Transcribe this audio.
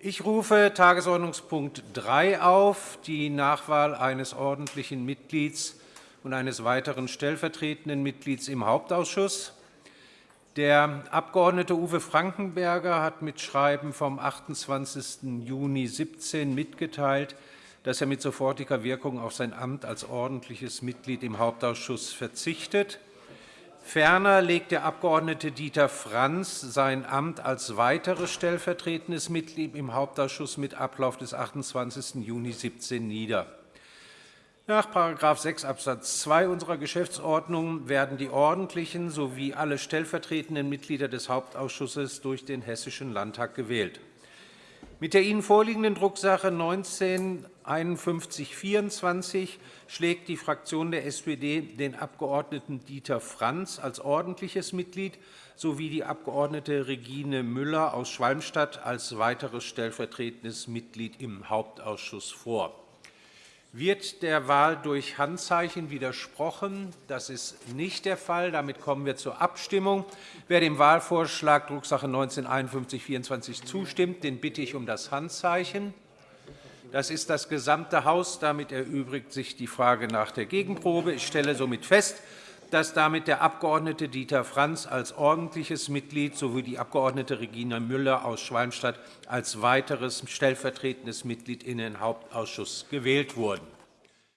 Ich rufe Tagesordnungspunkt 3 auf, die Nachwahl eines ordentlichen Mitglieds und eines weiteren stellvertretenden Mitglieds im Hauptausschuss. Der Abg. Uwe Frankenberger hat mit Schreiben vom 28. Juni 2017 mitgeteilt, dass er mit sofortiger Wirkung auf sein Amt als ordentliches Mitglied im Hauptausschuss verzichtet. Ferner legt der Abg. Dieter Franz sein Amt als weiteres stellvertretendes Mitglied im Hauptausschuss mit Ablauf des 28. Juni 2017 nieder. Nach § 6 Abs. 2 unserer Geschäftsordnung werden die ordentlichen sowie alle stellvertretenden Mitglieder des Hauptausschusses durch den Hessischen Landtag gewählt. Mit der Ihnen vorliegenden Drucksache 19 5124 schlägt die Fraktion der SPD den Abg. Dieter Franz als ordentliches Mitglied sowie die Abg. Regine Müller aus Schwalmstadt als weiteres stellvertretendes Mitglied im Hauptausschuss vor. Wird der Wahl durch Handzeichen widersprochen? Das ist nicht der Fall. Damit kommen wir zur Abstimmung. Wer dem Wahlvorschlag Drucksache 19-5124 zustimmt, den bitte ich um das Handzeichen. Das ist das gesamte Haus. Damit erübrigt sich die Frage nach der Gegenprobe. Ich stelle somit fest, dass damit der Abg. Dieter Franz als ordentliches Mitglied sowie die Abg. Regina Müller aus Schwalmstadt als weiteres stellvertretendes Mitglied in den Hauptausschuss gewählt wurden.